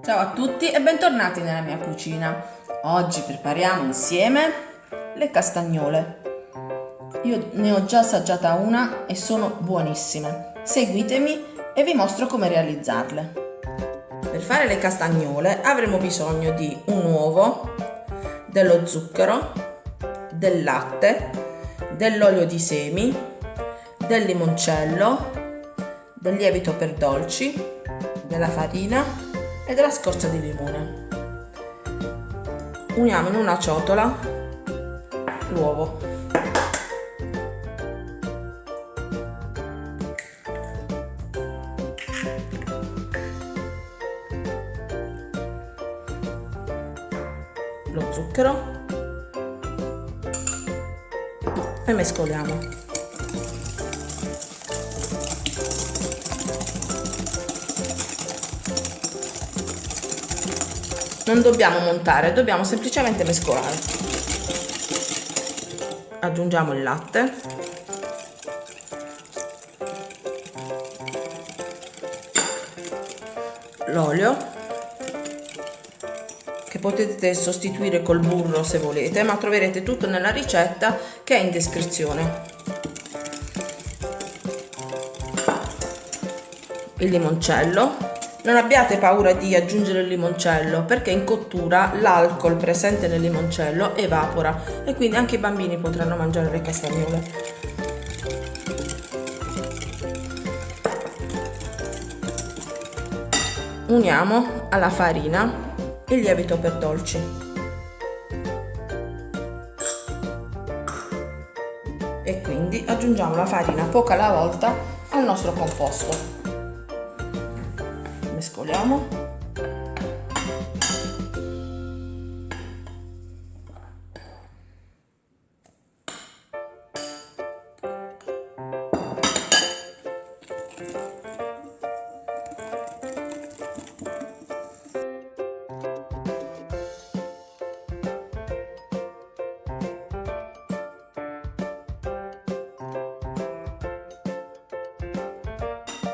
Ciao a tutti e bentornati nella mia cucina. Oggi prepariamo insieme le castagnole. Io ne ho già assaggiata una e sono buonissime. Seguitemi e vi mostro come realizzarle. Per fare le castagnole avremo bisogno di un uovo, dello zucchero, del latte, dell'olio di semi, del limoncello, del lievito per dolci, della farina e della scorza di limone. Uniamo in una ciotola l'uovo. Lo zucchero e mescoliamo. Non dobbiamo montare dobbiamo semplicemente mescolare. Aggiungiamo il latte. L'olio. Che potete sostituire col burro se volete ma troverete tutto nella ricetta che è in descrizione. Il limoncello non abbiate paura di aggiungere il limoncello perché in cottura l'alcol presente nel limoncello evapora e quindi anche i bambini potranno mangiare le castagnole. Uniamo alla farina il lievito per dolci. E quindi aggiungiamo la farina poca alla volta al nostro composto mescoliamo.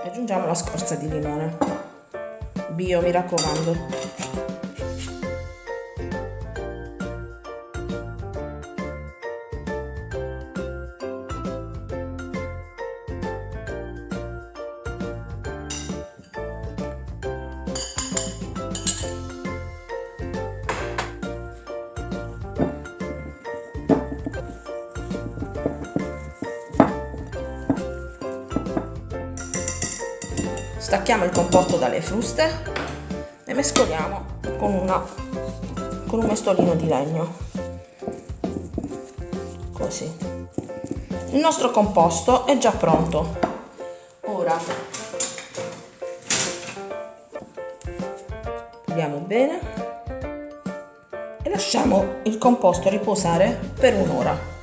Aggiungiamo la scorza di limone bio mi raccomando stacchiamo il composto dalle fruste e mescoliamo con, una, con un mestolino di legno. Così. Il nostro composto è già pronto. Ora puliamo bene e lasciamo il composto riposare per un'ora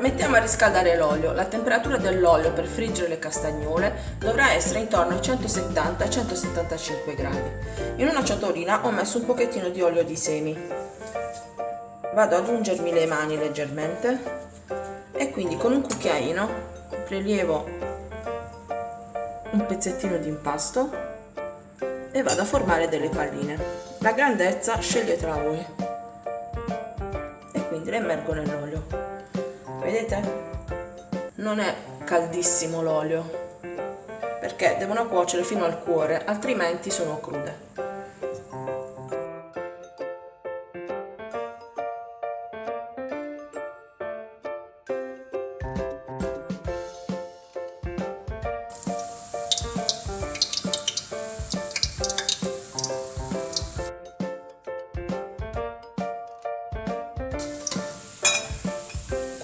mettiamo a riscaldare l'olio. La temperatura dell'olio per friggere le castagnole dovrà essere intorno ai 170-175 gradi. In una ciotolina ho messo un pochettino di olio di semi. Vado ad ungermi le mani leggermente e quindi con un cucchiaino prelievo un pezzettino di impasto e vado a formare delle palline. La grandezza sceglietela voi e quindi le immergo nell'olio vedete? Non è caldissimo l'olio perché devono cuocere fino al cuore altrimenti sono crude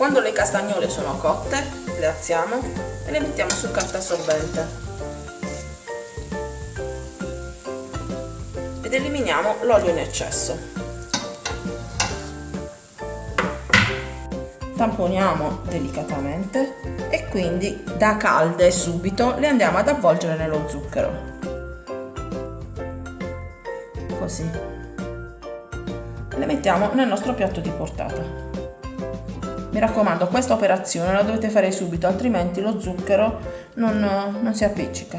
Quando le castagnole sono cotte, le alziamo e le mettiamo sul carta assorbente. Ed eliminiamo l'olio in eccesso. Tamponiamo delicatamente e quindi da calde subito le andiamo ad avvolgere nello zucchero. Così. Le mettiamo nel nostro piatto di portata Mi raccomando, questa operazione la dovete fare subito, altrimenti lo zucchero non, non si appiccica.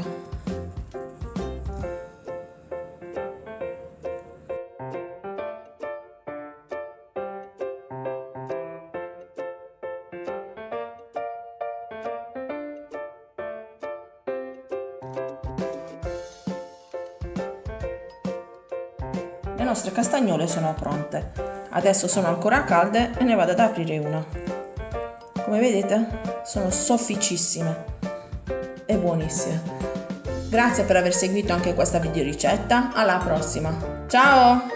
Le nostre castagnole sono pronte. Adesso sono ancora calde e ne vado ad aprire una. Come vedete sono sofficissime e buonissime. Grazie per aver seguito anche questa video ricetta. Alla prossima. Ciao!